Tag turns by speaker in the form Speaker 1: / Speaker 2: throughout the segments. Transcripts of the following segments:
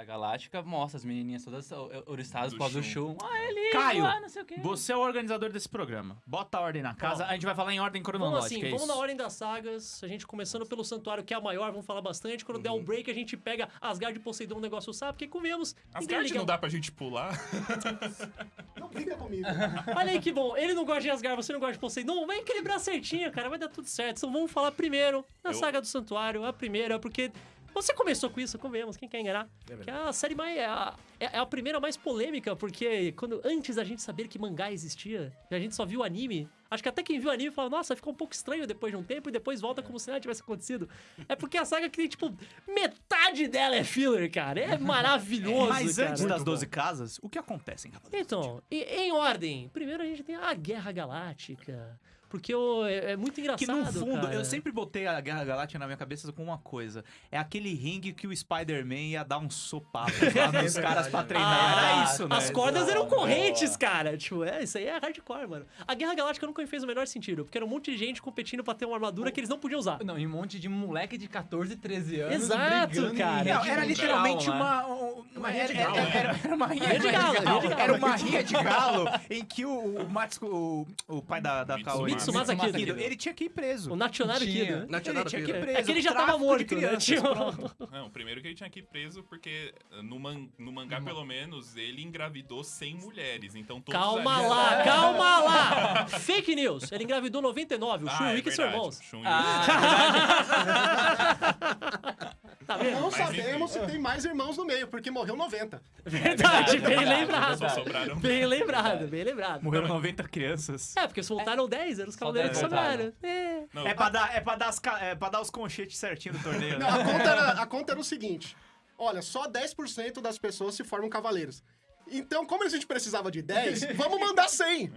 Speaker 1: Guerra Galáctica mostra as menininhas todas oriçadas
Speaker 2: Do
Speaker 1: após o
Speaker 2: Shun.
Speaker 1: Shun. Ah, ele
Speaker 3: Caio,
Speaker 1: lá, não sei o quê.
Speaker 3: você é o organizador desse programa. Bota a ordem na casa. A gente vai falar em ordem
Speaker 4: Vamos
Speaker 3: cronológica.
Speaker 4: assim,
Speaker 3: é
Speaker 4: vamos na ordem das sagas. A gente começando pelo Santuário, que é a maior, vamos falar bastante. Quando der um break, a gente pega Asgard e Poseidon, um negócio sabe, porque comemos.
Speaker 2: As
Speaker 4: ninguém
Speaker 2: cartas
Speaker 4: liga-
Speaker 2: não dá pra gente pular.
Speaker 5: Não brinca comigo.
Speaker 4: Olha aí que bom. Ele não gosta de Asgard, você não gosta de Poseidon. Vai equilibrar certinho, cara. Vai dar tudo certo. Então vamos falar primeiro da
Speaker 2: Eu-
Speaker 4: saga do Santuário. A primeira, porque você começou com isso, comemos. Quem quer enganar? que é a série mais. É a, é a primeira mais polêmica, porque quando antes da gente saber que mangá existia, e a gente só viu anime. Acho que até quem viu anime fala, nossa, ficou um pouco estranho depois de um tempo e depois volta como se nada tivesse acontecido. É porque a saga que tem, tipo, metade dela é filler, cara. É maravilhoso.
Speaker 3: Mas
Speaker 4: cara.
Speaker 3: antes das 12 casas, o que acontece em Cavaleiros?
Speaker 4: Então, em, em ordem, primeiro a gente tem a Guerra Galáctica. Porque o- é, é muito engraçado.
Speaker 3: Que no fundo,
Speaker 4: cara.
Speaker 3: eu sempre botei a Guerra Galáctica na minha cabeça com uma coisa. É aquele ringue que o Spider-Man ia dar um sopapo lá nos caras pra treinar.
Speaker 4: Ah,
Speaker 3: Era isso, né?
Speaker 4: As cordas eram
Speaker 1: Boa.
Speaker 4: correntes, cara. Tipo, é, isso aí é hardcore, mano. A Guerra Galáctica nunca me fez o menor sentido, porque era um monte de gente competindo pra ter uma armadura que eles não podiam usar.
Speaker 1: Não, e um monte de moleque de 14, 13 anos.
Speaker 4: Exato, cara.
Speaker 3: Não, era literalmente uma. um- Uma,
Speaker 2: rinha de
Speaker 3: era,
Speaker 2: galo,
Speaker 3: era- era- era uma rinha,
Speaker 4: de galo.
Speaker 3: Era uma rinha de galo em que o, o Matsuko, o, o pai da, da. Kaori,
Speaker 4: Mitsumasa Kido.
Speaker 3: Kido, ele tinha que ir preso.
Speaker 4: O Nationário
Speaker 1: Tinha.
Speaker 4: Kido. né?
Speaker 3: Ele
Speaker 6: Nationário
Speaker 3: tinha que ir preso.
Speaker 4: É que ele já tava morto, né?
Speaker 3: crianças, pronto.
Speaker 2: Não, primeiro que ele tinha que ir preso, porque eh, no, man- no mangá, pelo menos, ele engravidou 100 mulheres. Então todos
Speaker 4: Calma
Speaker 2: ali-
Speaker 4: lá, calma lá! Fake news! Ele engravidou 99, o
Speaker 2: Ah,
Speaker 4: Shun
Speaker 2: é
Speaker 4: Wick e seu
Speaker 2: verdade,
Speaker 4: irmãos.
Speaker 2: Shun e o-
Speaker 4: Tá vendo?
Speaker 5: Não
Speaker 2: Mas
Speaker 5: sabemos
Speaker 2: enfim.
Speaker 5: se tem mais irmãos no meio, porque morreu 90.
Speaker 4: Verdade, bem
Speaker 1: verdade,
Speaker 4: lembrado.
Speaker 2: Sobraram.
Speaker 4: Bem lembrado, bem lembrado.
Speaker 3: Morreram 90 crianças.
Speaker 4: É, porque voltaram 10, eram os cavaleiros que sobraram. É.
Speaker 2: Não,
Speaker 3: É pra, dar, é, pra dar as ca- é pra dar os conchetes certinho do torneio,
Speaker 5: Não,
Speaker 3: né?
Speaker 5: a conta, era, a conta era o seguinte: olha, só 10% das pessoas se formam cavaleiros. Então, como a gente precisava de 10, vamos mandar 100.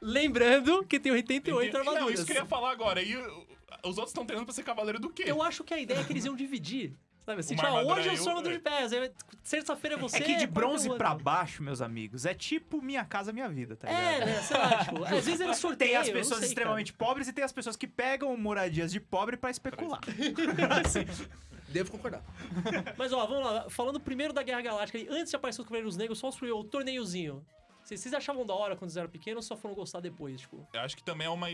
Speaker 4: Lembrando que tem 88
Speaker 2: Não,
Speaker 4: armaduras.
Speaker 2: isso que eu ia falar agora. E os outros estão treinando pra ser cavaleiro do quê?
Speaker 4: Eu acho que a ideia é que eles iam dividir. Sabe assim, tipo, ah, hoje eu
Speaker 2: aí,
Speaker 4: sou armadura
Speaker 2: eu-
Speaker 4: de pés, aí terça-feira é você.
Speaker 3: É que de bronze
Speaker 4: é
Speaker 3: pra baixo, meus amigos, é tipo minha casa, minha vida, tá ligado?
Speaker 4: É, né? Sei lá, tipo, às vezes eles sorteiam.
Speaker 3: Tem as
Speaker 4: eu
Speaker 3: pessoas
Speaker 4: sei,
Speaker 3: extremamente pobres e tem as pessoas que pegam moradias de pobre pra especular.
Speaker 6: Devo concordar.
Speaker 4: cara. Mas ó, vamos lá. Falando primeiro da Guerra Galáctica, e antes de aparecer os Cavaleiros Negros, só o torneiozinho. Vocês, vocês achavam da hora quando eles eram pequenos ou só foram gostar depois, tipo?
Speaker 2: Eu acho que também é uma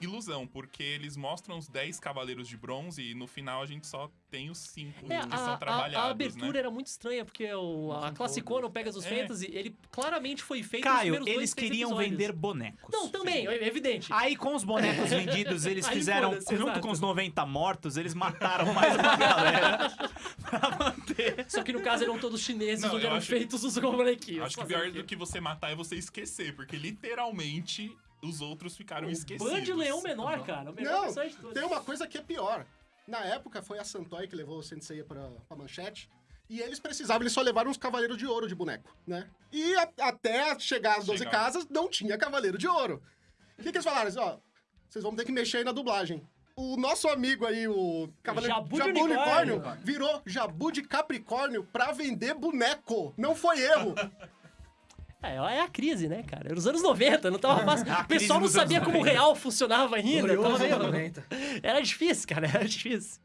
Speaker 2: ilusão, porque eles mostram os 10 cavaleiros de bronze e no final a gente só tem os 5
Speaker 4: É,
Speaker 2: que
Speaker 4: a,
Speaker 2: são
Speaker 4: a-
Speaker 2: trabalhados,
Speaker 4: a abertura
Speaker 2: né?
Speaker 4: era muito estranha, porque o, a Classicona, o Pegasus
Speaker 2: É.
Speaker 4: Fantasy, ele claramente foi feito nos
Speaker 3: Caio,
Speaker 4: primeiros dois,
Speaker 3: eles queriam
Speaker 4: episódios.
Speaker 3: vender bonecos.
Speaker 4: Não, também, é evidente.
Speaker 3: Aí com os bonecos vendidos, eles
Speaker 4: Aí
Speaker 3: fizeram, junto
Speaker 4: exato.
Speaker 3: com os 90 mortos, eles mataram mais uma galera pra manter.
Speaker 4: Só que no caso eram todos chineses,
Speaker 2: Não,
Speaker 4: onde eram
Speaker 2: acho-
Speaker 4: feitos os bonequinhos.
Speaker 2: Acho que pior do que você matar é você esquecer, porque literalmente os outros ficaram esquecidos.
Speaker 4: Band Leão Menor, cara. O melhor
Speaker 5: Não,
Speaker 4: de todos.
Speaker 5: tem uma coisa que é pior. Na época, foi a Santoy que levou o Sensei pra, pra manchete. E eles precisavam, eles só levaram uns cavaleiros de ouro de boneco, né? E a- até chegar às 12
Speaker 2: Chegar.
Speaker 5: casas, não tinha cavaleiro de ouro. O que, que eles falaram? Ó, vocês vão ter que mexer aí na dublagem. O nosso amigo aí, o cavaleiro
Speaker 4: Jabu
Speaker 5: Jabu,
Speaker 4: de
Speaker 5: Unicórnio,
Speaker 4: Unicórnio.
Speaker 5: virou Jabu de Capricórnio pra vender boneco. Não foi erro.
Speaker 4: É, é a crise, né, cara? Era os anos 90, não tava fácil. O pessoal não sabia como o
Speaker 3: 90.
Speaker 4: real funcionava ainda. Tava
Speaker 6: Glorioso
Speaker 4: meio...
Speaker 6: 90.
Speaker 4: Era difícil, cara, era difícil.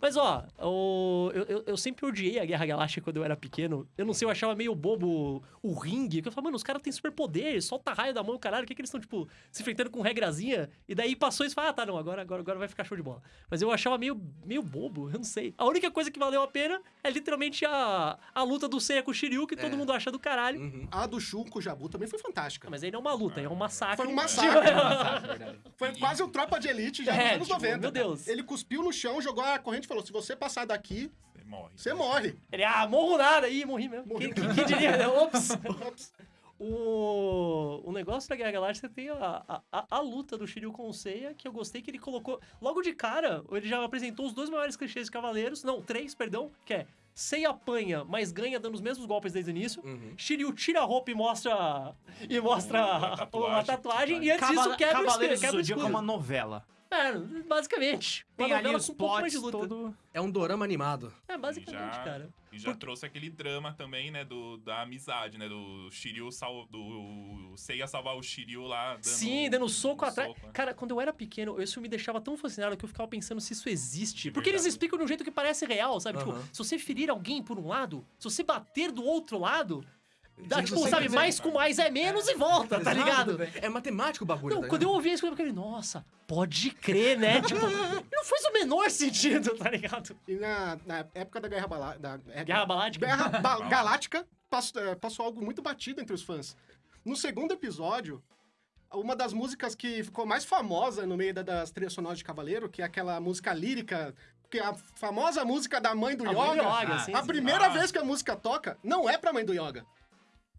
Speaker 4: Mas, ó, o- eu, eu, eu sempre odiei a Guerra Galáctica quando eu era pequeno. Eu não sei, eu achava meio bobo o ringue. Porque eu falava, mano, os caras têm superpoder, solta raio da mão, caralho. O que, que eles estão, tipo, se enfrentando com regrazinha? E daí passou isso e falou, ah, tá, não, agora, agora, agora vai ficar show de bola. Mas eu achava meio, meio bobo, eu não sei. A única coisa que valeu a pena é literalmente a, a luta do Seiya com o Shiryu, que todo
Speaker 6: É.
Speaker 4: mundo acha do caralho.
Speaker 6: Uhum.
Speaker 5: A do Shun com o Jabu também foi fantástica.
Speaker 4: Mas aí não é uma luta, é um massacre.
Speaker 5: Foi um massacre.
Speaker 1: verdade.
Speaker 5: Foi quase o Tropa de Elite já
Speaker 4: É,
Speaker 5: nos anos
Speaker 4: tipo,
Speaker 5: 90.
Speaker 4: meu Deus.
Speaker 5: Ele cuspiu no chão, jogou a corrente falou: se você passar daqui,
Speaker 2: Você morre.
Speaker 5: você morre.
Speaker 4: Ele, ah, morro nada. Ih, morri mesmo.
Speaker 5: Morreu.
Speaker 4: Quem, quem- quem diria? Ops.
Speaker 5: Ops.
Speaker 4: O, o negócio da Guerra Galáctica tem a, a, a, a luta do Shiryu com o Seiya, que eu gostei que ele colocou... Logo de cara, ele já apresentou os dois maiores clichês de Cavaleiros. Não, três, perdão. Que é Seiya apanha, mas ganha dando os mesmos golpes desde o início.
Speaker 6: Uhum.
Speaker 4: Shiryu tira a roupa e mostra... E mostra
Speaker 2: Uma
Speaker 4: a
Speaker 2: tatuagem.
Speaker 4: tatuagem. E antes disso quebra o
Speaker 3: Cavaleiros
Speaker 4: espelho,
Speaker 3: do
Speaker 4: quebra o
Speaker 3: Zodíaco é
Speaker 4: escudo.
Speaker 3: uma novela.
Speaker 4: É, basicamente. Uma
Speaker 3: Tem ali os
Speaker 4: um
Speaker 3: plots
Speaker 4: luta.
Speaker 3: todo...
Speaker 6: É um dorama animado.
Speaker 4: É, basicamente,
Speaker 2: Já-
Speaker 4: cara.
Speaker 2: E já trouxe aquele drama também, né, do, da amizade, né, do Shiryu sal, do Seiya salvar o Shiryu lá, dando
Speaker 4: Sim, dando soco
Speaker 2: um
Speaker 4: atrás.
Speaker 2: soco, né?
Speaker 4: Cara, quando eu era pequeno, isso me deixava tão fascinado que eu ficava pensando se isso existe. Porque
Speaker 2: Verdade.
Speaker 4: eles explicam de um jeito que parece real, sabe? Tipo,
Speaker 6: Aham.
Speaker 4: se você ferir alguém por um lado, se você bater do outro lado, dá,
Speaker 6: Se
Speaker 4: tipo, sabe,
Speaker 6: quiser-
Speaker 4: mais com mais é menos e volta, tá ligado?
Speaker 6: É matemático o bagulho,
Speaker 4: Não,
Speaker 6: tá
Speaker 4: quando eu ouvi isso, eu fiquei, nossa, pode crer, né? tipo, não faz o menor sentido, tá ligado?
Speaker 5: E na, na época da Guerra Balá... Da, é-
Speaker 4: Guerra Balática.
Speaker 5: Guerra Ba- Galáctica passou, é, passou algo muito batido entre os fãs. No segundo episódio, uma das músicas que ficou mais famosa no meio da- das trilhas sonoras de Cavaleiro, que é aquela música lírica, que é a famosa música da mãe do
Speaker 4: A mãe do
Speaker 5: Yoga.
Speaker 4: Yoga, sim,
Speaker 5: a
Speaker 4: sim.
Speaker 5: primeira
Speaker 2: Ah.
Speaker 5: vez que a música toca, não é pra mãe do Yoga.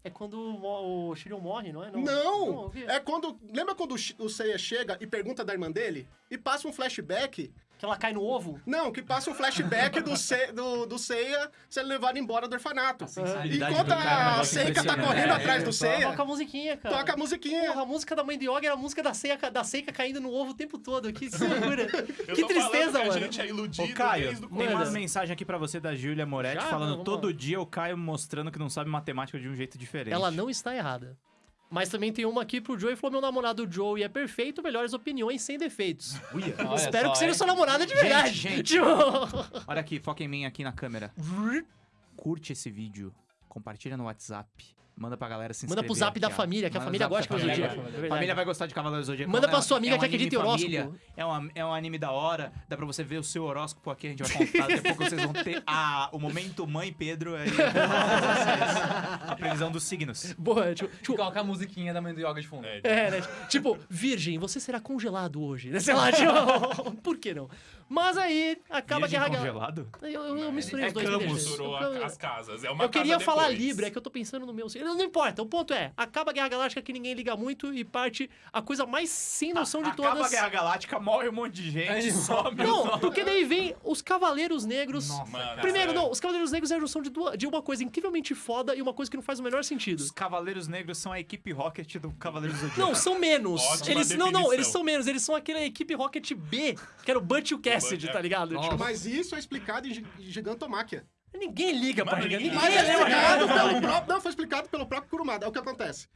Speaker 4: É quando o, o Shiryu morre, não é?
Speaker 5: Não!
Speaker 4: o quê?
Speaker 5: É quando. Lembra quando o Seiya chega e pergunta da irmã dele? E passa um flashback.
Speaker 4: Que ela cai no ovo?
Speaker 5: Não, que passa um flashback do, Se, do, do Seiya sendo levado embora do orfanato. Enquanto
Speaker 3: é
Speaker 5: a Seika tá correndo
Speaker 3: É,
Speaker 5: atrás do Seiya,
Speaker 4: Toca a musiquinha, cara.
Speaker 5: toca a musiquinha.
Speaker 4: Porra, a música da mãe do Yoga era a música da Seika, da Seika caindo no ovo o tempo todo. Que loucura.
Speaker 2: Eu
Speaker 4: que tristeza,
Speaker 2: que a
Speaker 4: mano.
Speaker 2: gente é iludido
Speaker 3: Ô, Caio,
Speaker 2: desde o
Speaker 3: tem uma mensagem aqui pra você da Júlia Moretti
Speaker 4: Já?
Speaker 3: falando todo
Speaker 4: lá.
Speaker 3: dia o Caio mostrando que não sabe matemática de um jeito diferente.
Speaker 4: Ela não está errada. Mas também tem uma aqui pro Joey falou: meu namorado Joey é perfeito, melhores opiniões sem defeitos.
Speaker 1: Olha
Speaker 4: Espero
Speaker 1: só,
Speaker 4: que seja
Speaker 1: hein?
Speaker 4: sua namorada de verdade.
Speaker 3: gente. Olha aqui, foca em mim aqui na câmera. Curte esse vídeo, compartilha no WhatsApp, manda pra galera se
Speaker 4: Manda
Speaker 3: inscrever.
Speaker 4: pro zap da
Speaker 3: ó.
Speaker 4: família, que a
Speaker 3: Manda
Speaker 4: família gosta de
Speaker 3: família.
Speaker 4: Zodíaco.
Speaker 1: A.
Speaker 3: Família vai gostar de Cavaleiros do Zodíaco.
Speaker 4: Manda pra sua amiga
Speaker 3: é um
Speaker 4: que acredita em horóscopo.
Speaker 3: É um, é um anime da hora, dá pra você ver o seu horóscopo aqui, a gente vai contar. Daqui a pouco vocês vão ter a, o momento Mãe Pedro aí. a previsão dos signos.
Speaker 4: Boa, tipo, tipo,
Speaker 1: Coloca a musiquinha da mãe do Yoga de fundo.
Speaker 2: É,
Speaker 4: né? Tipo, virgem, você será congelado hoje. Sei lá, tipo, por que não? Mas aí, acaba a Guerra Galáctica.
Speaker 3: congelado?
Speaker 4: Eu, eu, eu misturei
Speaker 3: É
Speaker 4: os dois.
Speaker 2: Misturou
Speaker 4: Eu-
Speaker 2: a- as casas. É uma
Speaker 4: Eu queria
Speaker 2: casa
Speaker 4: falar. Libra, é que eu tô pensando no meu. Não importa, o ponto é: acaba a Guerra Galáctica que ninguém liga muito e parte a coisa mais sem noção de
Speaker 3: Acaba
Speaker 4: todas.
Speaker 3: a Guerra Galáctica, morre um monte de gente, some.
Speaker 4: Não, porque daí vem os Cavaleiros Negros.
Speaker 1: Nossa,
Speaker 2: Mano.
Speaker 4: Primeiro,
Speaker 2: é-
Speaker 4: não, os Cavaleiros Negros é a junção de, duas- de uma coisa incrivelmente foda e uma coisa que não faz o menor sentido.
Speaker 3: Os Cavaleiros Negros são a equipe Rocket do Cavaleiros Zodíaco.
Speaker 4: Não, são menos.
Speaker 2: Ótima
Speaker 4: eles não, não, eles são menos. Eles são aquela equipe Rocket B, que era o Butch e o Cassidy,
Speaker 2: Butch,
Speaker 4: tá ligado?
Speaker 6: Nossa.
Speaker 4: Tipo,
Speaker 5: Mas isso é explicado em Gi- Gigantomáquia.
Speaker 4: ninguém liga pra ligar.
Speaker 2: ninguém
Speaker 5: é pelo próprio. Não, foi explicado pelo próprio Kurumada. É o que acontece.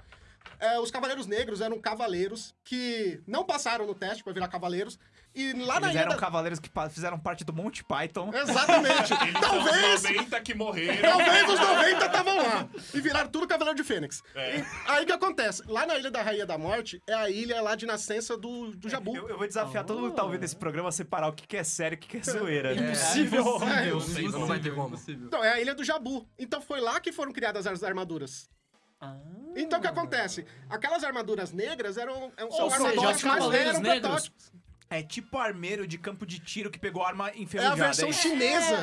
Speaker 5: É, os Cavaleiros Negros eram cavaleiros que não passaram no teste pra virar cavaleiros. E lá na
Speaker 3: Eles
Speaker 5: ilha
Speaker 3: eram
Speaker 5: da-
Speaker 3: cavaleiros que fizeram parte do Monty Python.
Speaker 5: Exatamente.
Speaker 2: Eles
Speaker 5: Talvez.
Speaker 2: são os 90 que morreram.
Speaker 5: Talvez os 90 estavam lá. E viraram tudo Cavaleiro de Fênix.
Speaker 2: É.
Speaker 5: E aí o que acontece? Lá na Ilha da Rainha da Morte é a ilha lá de nascença do, do Jabu.
Speaker 3: Eu, eu vou desafiar todo mundo que tá ouvindo esse programa a separar o que que é sério e o que que é zoeira. né?
Speaker 4: Impossível.
Speaker 5: É,
Speaker 6: Impossível, não vai ter como.
Speaker 1: Impossível.
Speaker 5: Então, é a ilha do Jabu. Então foi lá que foram criadas as armaduras.
Speaker 4: Ah.
Speaker 5: Então o que acontece? Aquelas armaduras negras eram, eram são
Speaker 4: Ou seja,
Speaker 5: armaduras
Speaker 4: Cavaleiros
Speaker 5: eram
Speaker 4: Negros
Speaker 5: protótipos.
Speaker 3: É tipo armeiro de campo de tiro que pegou arma
Speaker 5: É a
Speaker 3: enferrujada.
Speaker 5: versão
Speaker 3: isso?
Speaker 5: chinesa.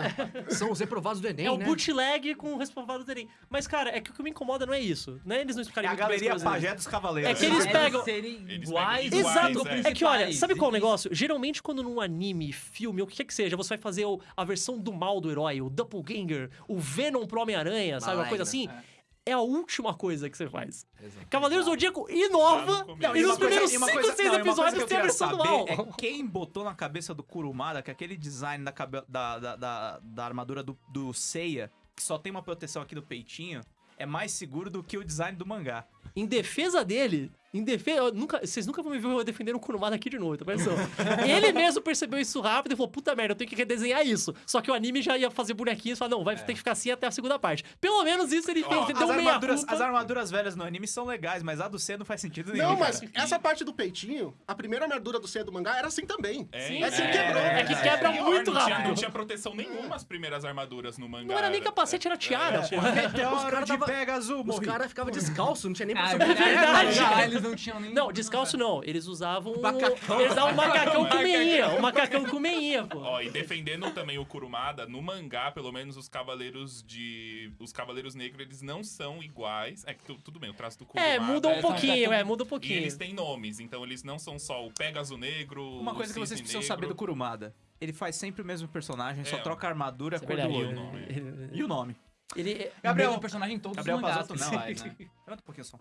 Speaker 6: São os reprovados do Enem,
Speaker 4: É o
Speaker 6: né?
Speaker 4: bootleg com o responsável do Terem. Mas, cara, é que o que me incomoda não é isso. Né? Eles não
Speaker 3: É
Speaker 4: explicarem
Speaker 3: a
Speaker 4: muito bem as
Speaker 3: galeria
Speaker 4: coisas.
Speaker 3: pajé dos cavaleiros.
Speaker 4: É que eles
Speaker 1: Eles
Speaker 4: pegam-
Speaker 1: serem
Speaker 2: Eles
Speaker 1: iguais.
Speaker 2: pegam
Speaker 4: Exato.
Speaker 2: iguais, é.
Speaker 4: É que, olha, sabe qual é o negócio? Geralmente, quando num anime, filme, ou o que quer que seja, você vai fazer a versão do mal do herói, o Doppelganger, o Venom pro Homem-Aranha, sabe? Uma coisa assim. É a última coisa que você faz. Cavaleiros do Zodíaco
Speaker 2: Lá
Speaker 4: inova
Speaker 2: no começo.
Speaker 4: e nos primeiros
Speaker 3: coisa- e uma
Speaker 4: 5
Speaker 3: coisa-
Speaker 4: ou 6
Speaker 3: não, e uma coisa
Speaker 4: episódios tem a versão do mal.
Speaker 3: É quem botou na cabeça do Kurumada que aquele design da, da, da, da, da armadura do, do Seiya, que só tem uma proteção aqui do peitinho, é mais seguro do que o design do mangá.
Speaker 4: Em defesa dele, em defesa. Nunca, vocês nunca vão me ver eu defendendo o Kurumada aqui de novo, tá pensando? ele mesmo percebeu isso rápido e falou: puta merda, eu tenho que redesenhar isso. Só que o anime já ia fazer bonequinhos e falou: não, vai ter que ficar assim até a segunda parte. Pelo menos isso ele fez, ele
Speaker 3: As
Speaker 4: deu meia
Speaker 3: armaduras,
Speaker 4: culpa.
Speaker 3: as armaduras velhas no anime são legais, mas a do C não faz sentido nenhum.
Speaker 5: Não, mas
Speaker 3: cara.
Speaker 5: essa parte do peitinho, a primeira armadura do Seiya do mangá era assim também.
Speaker 2: É,
Speaker 4: Sim,
Speaker 5: Essa
Speaker 4: é,
Speaker 5: quebrou.
Speaker 4: é que quebra
Speaker 2: pior,
Speaker 4: muito
Speaker 2: não tinha,
Speaker 4: rápido.
Speaker 2: não tinha proteção nenhuma as primeiras armaduras no mangá.
Speaker 4: Não era nem capacete, era tiara,
Speaker 2: É.
Speaker 4: porra.
Speaker 3: Meteoro
Speaker 6: cara
Speaker 3: de
Speaker 6: tava-
Speaker 3: Pegasus,
Speaker 6: Os caras ficavam descalços, não tinha nem
Speaker 1: Ah, é verdade. Ah, eles não tinham nem...
Speaker 4: Não, descalço não. Eles usavam.
Speaker 6: Macacão.
Speaker 4: Eles usavam um macacão com meinha. Um macacão com meinha, pô.
Speaker 2: Ó, e defendendo também o Kurumada, no mangá, pelo menos os cavaleiros de. Os cavaleiros negros, eles não são iguais. É que tu- tudo bem, o traço do Kurumada.
Speaker 4: É, muda um
Speaker 1: é,
Speaker 4: pouquinho, é, muda um
Speaker 2: E
Speaker 4: pouquinho.
Speaker 2: eles têm nomes, então eles não são só o Pegasus Negro.
Speaker 3: Uma coisa que vocês precisam
Speaker 2: Negro.
Speaker 3: saber do Kurumada. Ele faz sempre o mesmo personagem, só
Speaker 2: É.
Speaker 3: troca a armadura,
Speaker 4: é
Speaker 3: cor do olho.
Speaker 2: o nome.
Speaker 3: E o nome.
Speaker 4: Ele.
Speaker 1: Gabriel,
Speaker 3: Gabriel-
Speaker 1: o personagem em todos
Speaker 3: Gabriel
Speaker 1: os mangás.
Speaker 3: Pazotto não,
Speaker 1: principais, né?
Speaker 3: Levanta um pouquinho só.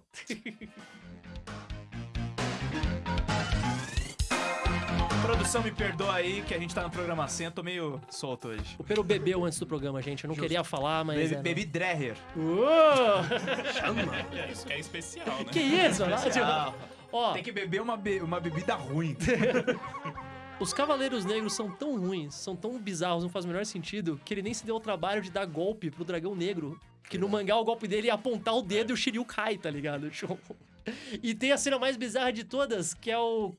Speaker 3: Produção, me perdoa aí que a gente tá no programa 100, eu tô meio solto hoje.
Speaker 4: O Pero bebeu antes do programa, gente. Eu não queria falar, mas.
Speaker 3: Baby,
Speaker 4: é, não.
Speaker 3: Baby Dreher.
Speaker 4: Uou!
Speaker 2: É isso que é especial, né?
Speaker 4: que isso?
Speaker 3: Especial.
Speaker 4: Ó,
Speaker 3: Tem que beber uma, be- uma bebida ruim.
Speaker 4: os Cavaleiros Negros são tão ruins, são tão bizarros, não faz o menor sentido, que ele nem se deu o trabalho de dar golpe pro Dragão Negro. Que no mangá o golpe dele é apontar o dedo e o Shiryu cai, tá ligado? E tem a cena mais bizarra de todas, que é o.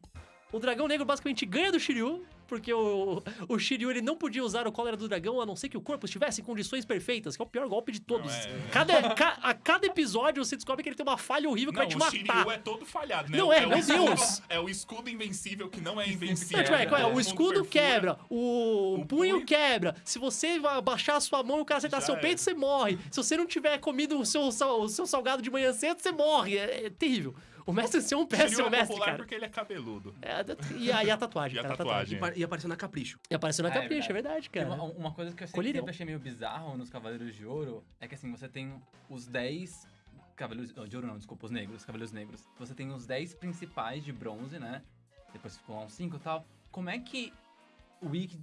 Speaker 4: O Dragão Negro basicamente ganha do Shiryu, porque o, o Shiryu ele não podia usar o cólera do dragão a não ser que o corpo estivesse em condições perfeitas, que é o pior golpe de todos.
Speaker 2: Não, é-
Speaker 4: Cada, ca- a cada episódio você descobre que ele tem uma falha horrível que
Speaker 2: Não,
Speaker 4: vai te
Speaker 2: o
Speaker 4: matar.
Speaker 2: Shiryu é todo falhado, né?
Speaker 4: Não é,
Speaker 2: o
Speaker 4: meu
Speaker 2: escudo-
Speaker 4: Deus.
Speaker 2: É o escudo invencível que não é invencível.
Speaker 4: Não, tipo, é, qual é?
Speaker 2: Todo
Speaker 4: O
Speaker 2: mundo
Speaker 4: escudo
Speaker 2: perfura.
Speaker 4: quebra, o,
Speaker 2: O
Speaker 4: punho,
Speaker 2: punho-
Speaker 4: quebra. Se você baixar a sua mão e o cara acertar
Speaker 2: Já
Speaker 4: seu peito, você morre. Se você não tiver comido o seu, sal- o seu salgado de manhã cedo, você morre. É, é terrível. O mestre Seu é um péssimo
Speaker 2: é
Speaker 4: mestre,
Speaker 2: popular
Speaker 4: cara.
Speaker 2: porque ele é cabeludo.
Speaker 4: É, e, a, e a tatuagem,
Speaker 2: E a
Speaker 4: cara,
Speaker 2: tatuagem.
Speaker 6: E apareceu na Capricho.
Speaker 4: E apareceu na
Speaker 1: É,
Speaker 4: capricha, é verdade,
Speaker 1: Tem
Speaker 4: cara.
Speaker 1: Uma, uma coisa que eu sempre, sempre achei meio bizarro nos Cavaleiros de Ouro é que assim, você tem os 10 Cavaleiros de Ouro, não, desculpa, os negros, Cavaleiros Negros. Você tem os 10 principais de bronze, né? Depois ficou lá uns 5 e tal. Como é que o Wiki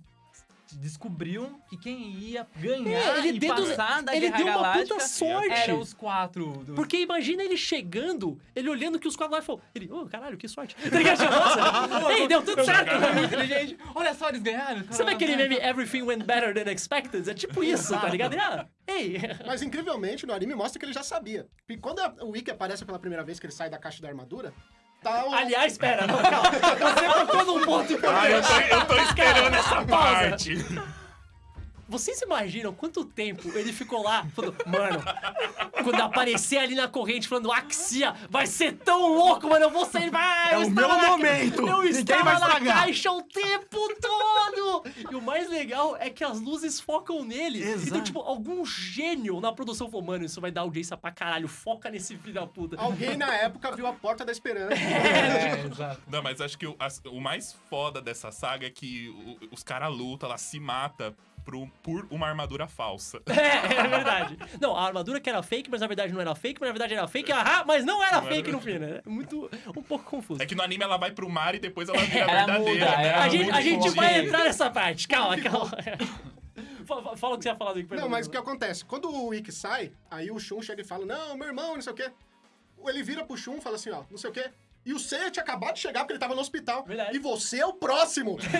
Speaker 1: descobriu que quem ia ganhar
Speaker 4: É, ele
Speaker 1: e passar da
Speaker 4: ele
Speaker 1: Guerra
Speaker 4: deu uma puta sorte.
Speaker 1: eram os quatro. dos-
Speaker 4: Porque imagina ele chegando, ele olhando que os quatro lá e falou, ele, ô, caralho, que sorte. Tá ligado? Tipo, Nossa, ei, deu tudo certo.
Speaker 1: É muito inteligente. Olha só, eles ganharam.
Speaker 4: Sabe aquele meme Everything Went Better Than Expected? É tipo isso, tá ligado? Ah, ei,
Speaker 5: Mas incrivelmente, no anime mostra que ele já sabia. E quando a- o Wiki aparece pela primeira vez que ele sai da caixa da armadura, tá o.
Speaker 4: aliás, espera, não, calma. Você tocou num ponto
Speaker 2: Ah, eu
Speaker 4: importante.
Speaker 2: tô, eu tô esperando essa parte.
Speaker 4: Vocês imaginam quanto tempo ele ficou lá falando, mano, quando aparecer ali na corrente falando Axia, vai ser tão louco, mano, eu vou sair, vai,
Speaker 6: É
Speaker 4: eu
Speaker 6: o meu
Speaker 4: na-
Speaker 6: momento.
Speaker 4: Eu
Speaker 6: Ninguém
Speaker 4: estava
Speaker 6: vai
Speaker 4: na
Speaker 6: estragar.
Speaker 4: caixa o tempo todo! E o mais legal é que as luzes focam nele.
Speaker 6: Exato.
Speaker 4: Então, tipo, algum gênio na produção falou, mano, isso vai dar audiência pra caralho, foca nesse filho da puta.
Speaker 5: Alguém na época viu a porta da esperança.
Speaker 1: É, exato.
Speaker 2: Não, mas acho que o, as- o mais foda dessa saga é que o- os caras lutam, ela se mata pro- por uma armadura falsa.
Speaker 4: É, é verdade. Não, a armadura que era fake, mas na verdade não era fake, mas na verdade era fake, ahá, mas não era
Speaker 2: Não
Speaker 4: fake
Speaker 2: era-
Speaker 4: no fim, né? Muito, um pouco confuso.
Speaker 2: É que no anime ela vai pro mar e depois ela vira
Speaker 1: Ela
Speaker 2: verdadeira,
Speaker 1: muda,
Speaker 2: né?
Speaker 1: ela
Speaker 4: A gente,
Speaker 1: muito
Speaker 4: a gente vai entrar nessa parte. Calma, calma. Fa- fa- Fala o que você ia falar do Wiki,
Speaker 5: Não, mas o que acontece? Quando o Wiki sai, aí o Shun chega e fala, não, meu irmão, não sei o quê. Ele vira pro Shun e fala assim, ó, não sei o quê. E o Seiya tinha acabado de chegar porque ele tava no hospital.
Speaker 4: Verdade.
Speaker 5: E você é o próximo.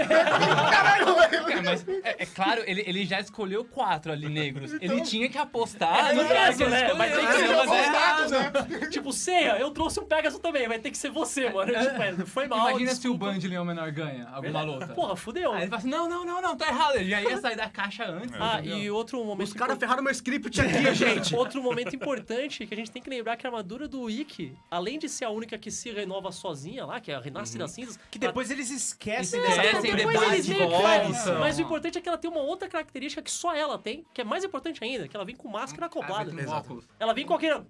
Speaker 5: Caralho,
Speaker 1: É, mas é, é claro, ele, ele já escolheu quatro ali negros. ele
Speaker 5: Então-
Speaker 1: tinha que apostar
Speaker 4: É,
Speaker 1: no
Speaker 4: é
Speaker 1: cara que ele
Speaker 4: né? Vai ter que
Speaker 1: mas
Speaker 4: ser
Speaker 1: ele errado.
Speaker 5: né?
Speaker 4: Tipo, Ceia, eu trouxe um Pegasus também, vai ter que ser você, mano. Tipo, é, foi mal.
Speaker 1: Imagina se o
Speaker 4: desculpa.
Speaker 1: Band Leão Menor ganha alguma luta.
Speaker 4: Porra, fudeu.
Speaker 1: Aí ele fala assim, não, não, não, não, tá errado. Ele já ia sair da caixa antes.
Speaker 4: Ah,
Speaker 1: entendeu?
Speaker 4: e outro momento.
Speaker 6: Os caras ferraram meu script aqui, gente.
Speaker 4: Outro momento importante que a gente tem que lembrar que a armadura do Ikki, além de ser a única que se renova sozinha lá, que é a Renasce das Cinzas,
Speaker 3: Que depois eles esquecem
Speaker 1: Esse
Speaker 3: dessa
Speaker 1: depois
Speaker 4: eles meio que
Speaker 1: volta.
Speaker 4: Mas o importante é que ela tem uma outra característica que só ela tem, que é mais importante ainda, que ela vem com máscara acoplada.
Speaker 1: Ah.
Speaker 4: Ela vem com aquele.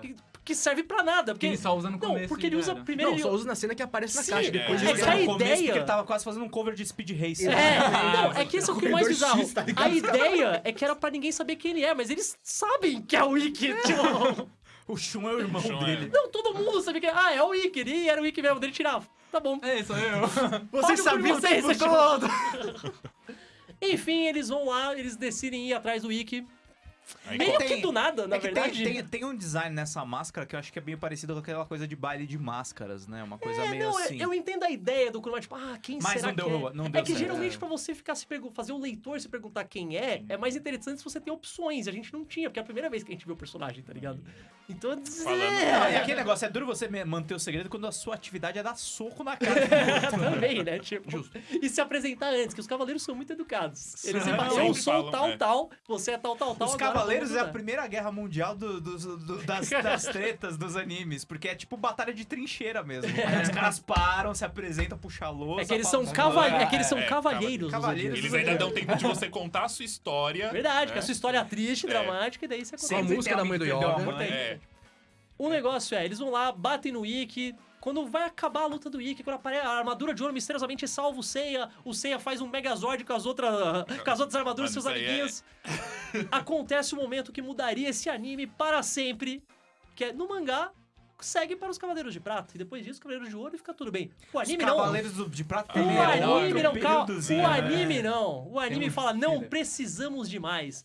Speaker 4: Que, que serve pra nada. Porque
Speaker 1: Que ele só usa no
Speaker 4: Não,
Speaker 1: começo
Speaker 4: porque
Speaker 1: e
Speaker 4: ele
Speaker 1: já
Speaker 4: usa
Speaker 1: era.
Speaker 4: primeiro.
Speaker 6: Não,
Speaker 4: ele-
Speaker 6: só usa na cena que aparece na
Speaker 4: Sim,
Speaker 6: caixa.
Speaker 4: é,
Speaker 6: Depois
Speaker 4: é
Speaker 6: ele
Speaker 3: Usa
Speaker 4: a
Speaker 3: no começo
Speaker 4: ideia-
Speaker 3: porque ele tava quase fazendo um cover de Speed Race.
Speaker 4: É,
Speaker 1: Ah,
Speaker 4: não, é que esse é o que é mais bizarro.
Speaker 5: X, tá
Speaker 4: a ideia é que era pra ninguém saber quem ele é, mas eles sabem que é o Ikki. Tipo,
Speaker 3: O Shun é o irmão
Speaker 2: Shun é.
Speaker 3: dele.
Speaker 4: não, todo mundo sabia que é. Ah, é o Ikki. E era o Ikki mesmo, dele tirava. Tá bom.
Speaker 1: É, sou eu.
Speaker 6: Vocês sabiam
Speaker 4: vocês,
Speaker 6: todo.
Speaker 4: Enfim, eles vão lá, eles decidem ir atrás do Ikki.
Speaker 2: Aí
Speaker 4: Meio
Speaker 3: tem-
Speaker 4: que do nada, na
Speaker 3: é
Speaker 4: verdade.
Speaker 3: Tem, tem, tem um design nessa máscara que eu acho que é bem parecido com aquela coisa de baile de máscaras, né? Uma coisa
Speaker 4: É,
Speaker 3: meio
Speaker 4: não,
Speaker 3: assim.
Speaker 4: eu entendo a ideia do Kuruma, tipo, ah, quem
Speaker 3: Mas
Speaker 4: será
Speaker 3: não deu
Speaker 4: que é?
Speaker 3: não deu
Speaker 4: é que
Speaker 3: certo.
Speaker 4: geralmente
Speaker 3: É.
Speaker 4: pra você ficar se fazer o leitor se perguntar quem é, é mais interessante se você tem opções. A gente não tinha, porque é a primeira vez que a gente vê o personagem, tá ligado? Então,
Speaker 2: Falando-
Speaker 4: é,
Speaker 3: Não, e aquele negócio, é duro você me- manter o segredo quando a sua atividade é dar soco na cara. do outro.
Speaker 4: também, né? Tipo, e se apresentar antes, que os cavaleiros são muito educados. Eles falam, eu sou
Speaker 2: falam,
Speaker 4: tal,
Speaker 2: é.
Speaker 4: tal, você é tal, tal, tal.
Speaker 3: Os
Speaker 4: agora
Speaker 3: Cavaleiros é a primeira guerra mundial do- dos- do- das, das tretas dos animes, porque é tipo batalha de trincheira mesmo. Aí os caras param, se apresentam, puxam a lousa.
Speaker 4: É que eles são,
Speaker 3: falam-
Speaker 4: caval... é que eles são
Speaker 2: É,
Speaker 4: cavalheiros.
Speaker 3: cavalheiros.
Speaker 4: dos
Speaker 2: Eles ainda dão tempo de você contar a sua história.
Speaker 4: Verdade, que
Speaker 2: né?
Speaker 4: a sua história é triste,
Speaker 2: É.
Speaker 4: dramática, e daí você
Speaker 6: Com a música da mãe do Yoga.
Speaker 3: mãe.
Speaker 2: É.
Speaker 4: O negócio é, eles vão lá, batem no Ikki. Quando vai acabar a luta do Ikki, quando aparece a armadura de ouro misteriosamente salva o Seiya, o Seiya faz um Megazord com as, outras com as outras armaduras
Speaker 2: Mas
Speaker 4: seus
Speaker 2: é-
Speaker 4: amiguinhos. Acontece o momento que mudaria esse anime para sempre. Que é no mangá, segue para os Cavaleiros de Prata. E depois disso, Cavaleiros de Ouro e fica tudo bem. O
Speaker 3: Os
Speaker 4: anime não.
Speaker 3: Cavaleiros de Prata
Speaker 4: O
Speaker 3: é
Speaker 4: anime não, calma. O
Speaker 3: né?
Speaker 4: anime não. O anime
Speaker 1: um
Speaker 4: fala, não precisamos de mais.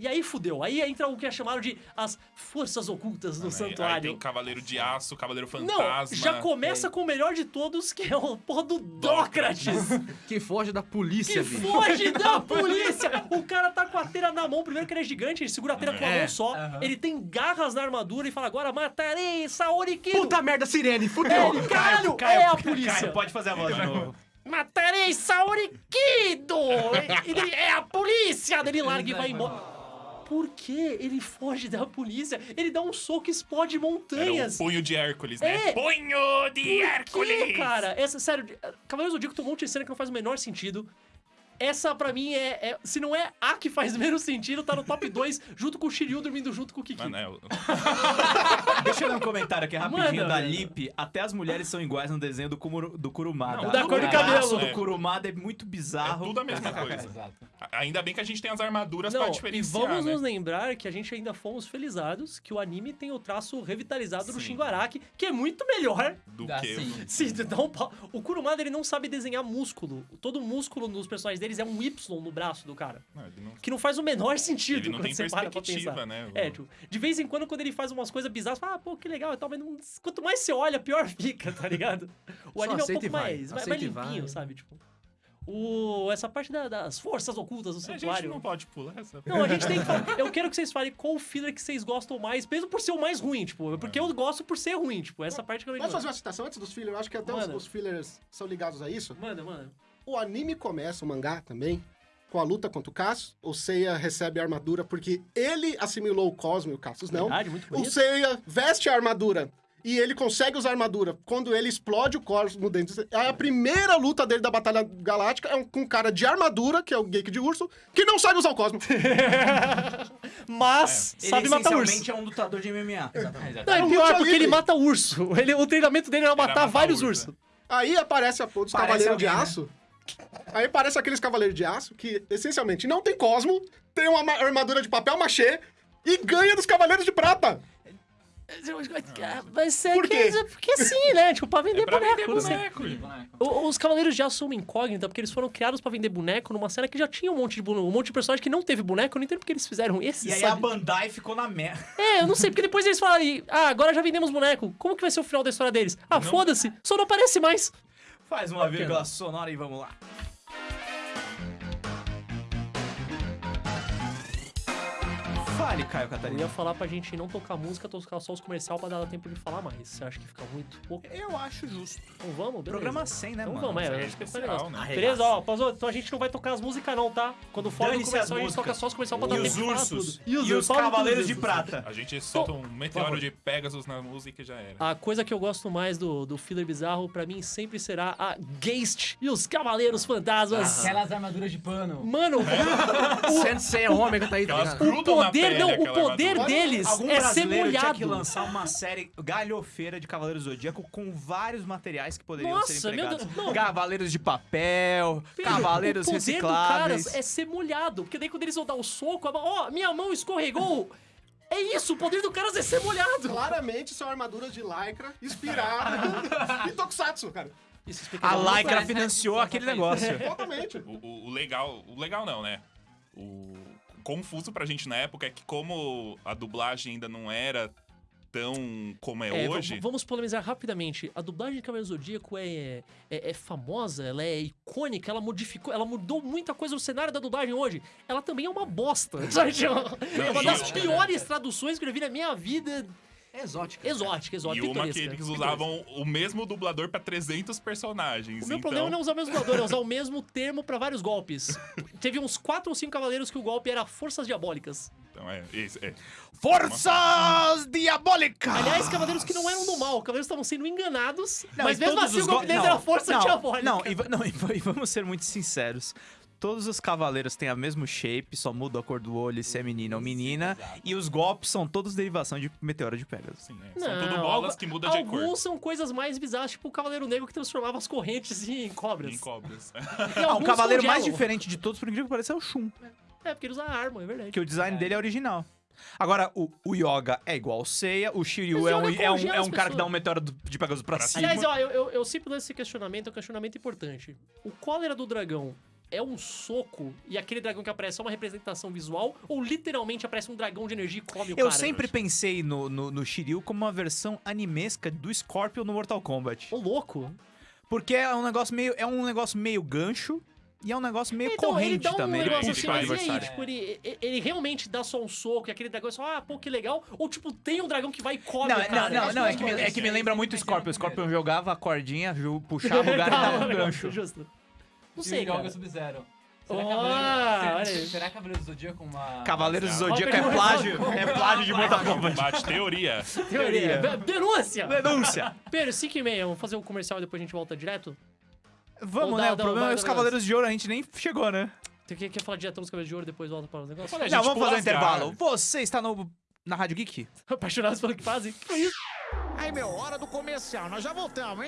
Speaker 4: E aí fudeu. Aí entra o que é chamado de as forças ocultas do
Speaker 2: Aí- Aí tem
Speaker 4: santuário.
Speaker 2: Cavaleiro de Aço, Cavaleiro
Speaker 4: Não,
Speaker 2: Fantasma.
Speaker 4: já começa com o melhor de todos, que é o porra do Dócrates.
Speaker 6: Que foge da polícia,
Speaker 4: Que
Speaker 6: bicho.
Speaker 4: foge da polícia! O cara tá com a teira na mão, primeiro que ele é gigante, ele segura a teira com a
Speaker 6: É.
Speaker 4: mão só, ele tem garras na armadura e fala, agora matarei Saori Kido!
Speaker 6: Puta merda, Sirene,
Speaker 4: É,
Speaker 6: fudeu.
Speaker 4: ele, caralho,
Speaker 3: Caio,
Speaker 4: é a
Speaker 3: Caio,
Speaker 4: polícia!
Speaker 3: pode fazer a voz de novo.
Speaker 4: Matarei Saori Kido! Ele, é a polícia! Ele larga e vai embora. Por que ele foge da polícia? Ele dá um soco e explode
Speaker 2: Era
Speaker 4: montanhas.
Speaker 2: punho de Hércules, né?
Speaker 4: É.
Speaker 2: Punho de
Speaker 4: Por
Speaker 2: Hércules!
Speaker 4: cara? Essa, sério, Cavaleiros do Zodíaco tem um monte de cena que não faz o menor sentido. Essa, pra mim, é, é- Se não é a que faz menos sentido, tá no top 2, junto com o Shiryu dormindo junto com o Kiki.
Speaker 2: Mano, é, o-
Speaker 3: Deixa eu ler um comentário aqui rapidinho
Speaker 4: Manda,
Speaker 3: da. Lip. Até as mulheres são iguais no desenho do, Kumuro, do Kurumada.
Speaker 2: Não,
Speaker 4: o da cor do cabelo.
Speaker 3: do Kurumada é muito
Speaker 2: é
Speaker 3: bizarro.
Speaker 2: tudo a mesma coisa.
Speaker 1: Exato.
Speaker 2: Ainda bem que a gente tem as armaduras
Speaker 4: Não,
Speaker 2: pra
Speaker 4: e
Speaker 2: diferenciar,
Speaker 4: vamos
Speaker 2: né?
Speaker 4: nos lembrar que a gente ainda fomos felizados que o anime tem o traço revitalizado do
Speaker 2: Sim.
Speaker 4: Shingo Araki, que é muito melhor.
Speaker 2: Do que...
Speaker 1: sim.
Speaker 4: Dá um pau- O Kurumada, ele não sabe desenhar músculo. Todo músculo nos personagens deles é um Y no braço do cara.
Speaker 2: Não, não,
Speaker 4: Que não faz o menor sentido
Speaker 2: ele não
Speaker 4: quando
Speaker 2: tem
Speaker 4: você para pra
Speaker 2: perspectiva,
Speaker 4: pensar.
Speaker 2: né?
Speaker 4: É, tipo, de vez em quando, quando ele faz umas coisas bizarras, fala, ah, pô, que legal e tal, mas não- quanto mais você olha, pior fica, tá ligado? O
Speaker 6: Só
Speaker 4: anime é um pouco mais, mais, mais limpinho,
Speaker 6: vai.
Speaker 4: sabe? Tipo, o, essa parte da- das forças ocultas do
Speaker 2: A gente
Speaker 4: santuário.
Speaker 2: não pode pular essa...
Speaker 4: Não, a gente tem que falar. Eu quero que vocês falem qual o filler que vocês gostam mais, mesmo por ser o mais ruim, tipo, porque eu gosto por ser ruim, tipo, essa parte que eu não
Speaker 5: Posso fazer uma citação antes dos fillers? Eu acho que até os, os fillers são ligados a isso.
Speaker 4: Manda, manda.
Speaker 5: O anime começa, o mangá também, com a luta contra o Cassius. O Seiya recebe a armadura porque ele assimilou o Cosmo e o Cassius não.
Speaker 4: Verdade, muito
Speaker 5: O
Speaker 4: bonito.
Speaker 5: Seiya veste a armadura e ele consegue usar a armadura. Quando ele explode o Cosmo dentro do... A primeira luta dele da Batalha Galáctica é um, com um cara de armadura, que é o Geek de Urso, que não sabe usar o Cosmo.
Speaker 4: Mas
Speaker 3: Ele
Speaker 4: sabe matar urso.
Speaker 3: essencialmente é um lutador de MMA.
Speaker 1: Exatamente.
Speaker 4: Não, é
Speaker 5: Luta
Speaker 4: pior, porque ele mata urso. Ele, o treinamento dele era matar,
Speaker 2: matar
Speaker 4: vários
Speaker 2: urso.
Speaker 4: ursos.
Speaker 5: Aí aparece a
Speaker 3: Parece
Speaker 5: Cavaleiros de
Speaker 3: alguém, né?
Speaker 5: Aí aparece aqueles Cavaleiros de Aço que, essencialmente, não tem Cosmo, tem uma ma- armadura de papel machê e ganha dos Cavaleiros de Prata.
Speaker 4: Vai ser
Speaker 5: Por
Speaker 4: que-
Speaker 5: quê?
Speaker 4: porque sim, né? Tipo, pra vender
Speaker 2: É pra
Speaker 4: boneco.
Speaker 2: vender boneco.
Speaker 1: Boneco.
Speaker 4: O- Os Cavaleiros de Aço são uma incógnita, porque eles foram criados pra vender boneco numa cena que já tinha um monte de boneco, um monte de personagem que não teve boneco. Eu não entendo porque eles fizeram esse.
Speaker 3: E aí
Speaker 4: sabe?
Speaker 3: a Bandai ficou na merda.
Speaker 4: É, eu não sei, porque depois eles falaram, aí, ah, agora já vendemos boneco. Como que vai ser o final da história deles? Ah, foda-se, só não aparece mais.
Speaker 3: Faz uma vírgula sonora e vamos lá. Fale, Caio
Speaker 4: Eu
Speaker 3: Catarina.
Speaker 4: ia falar pra gente não tocar música, tocar só os comercial pra dar tempo de falar mais. Você acha que fica muito pouco?
Speaker 3: Eu acho justo.
Speaker 4: Então vamos, beleza.
Speaker 3: Programa 100, né,
Speaker 4: Então
Speaker 3: mano?
Speaker 4: vamos, é,
Speaker 2: é
Speaker 4: acho que foi
Speaker 2: especial,
Speaker 4: legal.
Speaker 2: né?
Speaker 4: Beleza, ó, então a gente não vai tocar as músicas não, tá? Quando for do comercial, a gente toca só os comercial pra dar
Speaker 3: E
Speaker 4: tempo
Speaker 3: os
Speaker 4: de falar
Speaker 3: ursos.
Speaker 4: tudo.
Speaker 3: E os
Speaker 4: fala tudo
Speaker 3: Cavaleiros de. Prata.
Speaker 2: A gente solta um meteoro de Pegasus na música e já era.
Speaker 4: A coisa que eu gosto mais do, do filler bizarro, pra mim, sempre será a Geist e os Cavaleiros Fantasmas.
Speaker 1: Aquelas armaduras de pano.
Speaker 4: Mano,
Speaker 6: Sensei Ômega tá aí, tá
Speaker 4: o poder,
Speaker 2: pele,
Speaker 4: não, o poder
Speaker 2: armadura.
Speaker 4: deles
Speaker 3: Algum
Speaker 4: é ser
Speaker 3: brasileiro tinha
Speaker 4: molhado.
Speaker 3: que lançar uma série galhofeira de Cavaleiros do Zodíaco com vários materiais que poderiam
Speaker 4: Nossa,
Speaker 3: ser
Speaker 4: meu
Speaker 3: empregados.
Speaker 4: Deus, não.
Speaker 3: Cavaleiros de papel,
Speaker 4: Filho,
Speaker 3: cavaleiros
Speaker 4: o poder do
Speaker 3: recicláveis.
Speaker 4: caras é ser molhado. Porque daí quando eles vão dar o soco, ó, minha mão escorregou. É isso, o poder do caras é ser molhado.
Speaker 5: Claramente são armaduras de lycra inspirada em Tokusatsu, cara.
Speaker 4: Isso explica
Speaker 3: A
Speaker 4: muito.
Speaker 3: Lycra
Speaker 1: né?
Speaker 3: financiou aquele negócio.
Speaker 5: Totalmente.
Speaker 2: O, o- o legal, o legal não, né? O confuso pra gente na época é que como a dublagem ainda não era tão como é,
Speaker 4: É,
Speaker 2: hoje,
Speaker 4: vamos polemizar rapidamente. A dublagem de Cavaleiro Zodíaco é, é, é famosa, ela é icônica, ela modificou, ela mudou muita coisa no cenário da dublagem hoje. Ela também é uma bosta. sabe? É uma das piores traduções que eu já vi na minha vida.
Speaker 6: É exótica.
Speaker 4: Exótica,
Speaker 2: e
Speaker 4: exótica.
Speaker 2: uma que eles usavam o mesmo dublador pra 300 personagens.
Speaker 4: O meu
Speaker 2: então,
Speaker 4: problema não é usar o mesmo dublador, é usar o mesmo termo pra vários golpes. Teve uns 4 ou 5 cavaleiros que o golpe era forças diabólicas.
Speaker 2: Então é, esse, é.
Speaker 3: Forças diabólicas!
Speaker 4: Aliás, cavaleiros que não eram do mal, cavaleiros estavam sendo enganados,
Speaker 3: Não,
Speaker 4: mas
Speaker 3: e
Speaker 4: mesmo assim o golpe
Speaker 3: go-
Speaker 4: deles era força
Speaker 3: não,
Speaker 4: diabólica.
Speaker 3: Não, e, não e, e vamos ser muito sinceros. Todos os cavaleiros têm a mesmo shape, só muda a cor do olho, se é menina ou menina. E os golpes são todos derivação de Meteoro de Pegasus.
Speaker 2: Sim, é. São
Speaker 4: Não,
Speaker 2: tudo bolas que mudam de
Speaker 4: Alguns
Speaker 2: cor.
Speaker 4: são coisas mais bizarras, tipo o Cavaleiro Negro que transformava as correntes em cobras.
Speaker 2: Em cobras.
Speaker 3: Ah, o
Speaker 4: alguns
Speaker 3: cavaleiro mais diferente de todos, por incrível que pareça, é o Shun.
Speaker 4: É, porque ele usa arma, é verdade.
Speaker 3: Que o design dele é original. Agora, o, o Yoga é igual ao Seiya, o Shiryu é um,
Speaker 4: Yoga
Speaker 3: é um, é um cara que dá um meteoro do- de Pegasus pra cima.
Speaker 4: Aliás, ó, eu, eu, eu sempre lanço esse questionamento, é um questionamento importante. O cólera do dragão é um soco e aquele dragão que aparece é uma representação visual ou literalmente aparece um dragão de energia e come o
Speaker 3: eu
Speaker 4: cara?
Speaker 3: sempre pensei no, no, no Shiryu como uma versão animesca do Scorpion no Mortal Kombat.
Speaker 4: Ô, louco.
Speaker 3: Porque é um negócio meio, é um negócio meio gancho e é um negócio meio
Speaker 4: Então, ele
Speaker 3: corrente
Speaker 4: dá um
Speaker 3: também.
Speaker 4: negócio assim, mas e aí? Tipo, ele, ele- ele realmente dá só um soco e aquele dragão é só, ah, pô, que legal. Ou, tipo, tem um dragão que vai e come
Speaker 3: Não,
Speaker 4: o
Speaker 3: não,
Speaker 4: cara.
Speaker 3: não,
Speaker 4: Acho
Speaker 3: não, é que, me, é que me lembra muito o Scorpion. O. Scorpion jogava a cordinha, puxava o lugar e dava um gancho.
Speaker 4: Justo. Não sei,
Speaker 1: o Yoga
Speaker 4: cara.
Speaker 1: Sub-Zero. Será,
Speaker 4: Ah,
Speaker 1: Cavaleiro- será, Cavaleiro do Zodíaco uma...
Speaker 3: Cavaleiros do
Speaker 2: Ó,
Speaker 3: Zodíaco é plágio, é plágio de Mortal Kombat.
Speaker 2: Combate, teoria.
Speaker 4: Teoria. Denúncia!
Speaker 3: Denúncia.
Speaker 4: Pedro, 5 e meia, vamos fazer o comercial e depois a gente volta direto?
Speaker 3: Vamos, né? O
Speaker 4: dá-
Speaker 3: problema é os Cavaleiros de Ouro, a gente nem chegou, né?
Speaker 4: Você quer, quer falar direto nos cabelos de ouro e depois volta para os negócios?
Speaker 2: Olha, a
Speaker 3: Não, vamos fazer um intervalo. Você está no, na Rádio Geek?
Speaker 4: Apaixonados pelo que fazem? Que isso?
Speaker 7: Aí, meu, hora do comercial. Nós já voltamos, hein?